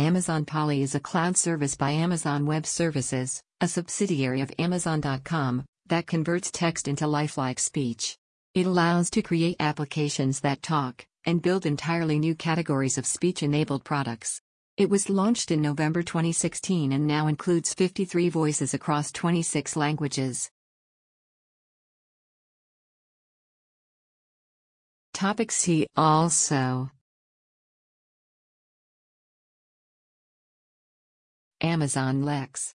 Amazon Polly is a cloud service by Amazon Web Services, a subsidiary of Amazon.com, that converts text into lifelike speech. It allows to create applications that talk and build entirely new categories of speech enabled products. It was launched in November 2016 and now includes 53 voices across 26 languages. Topic See also Amazon Lex